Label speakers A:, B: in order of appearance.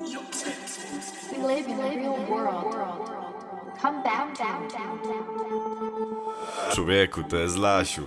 A: We live in real world. Come back down, down, down, down.
B: Człowieku, to jest Lasiu.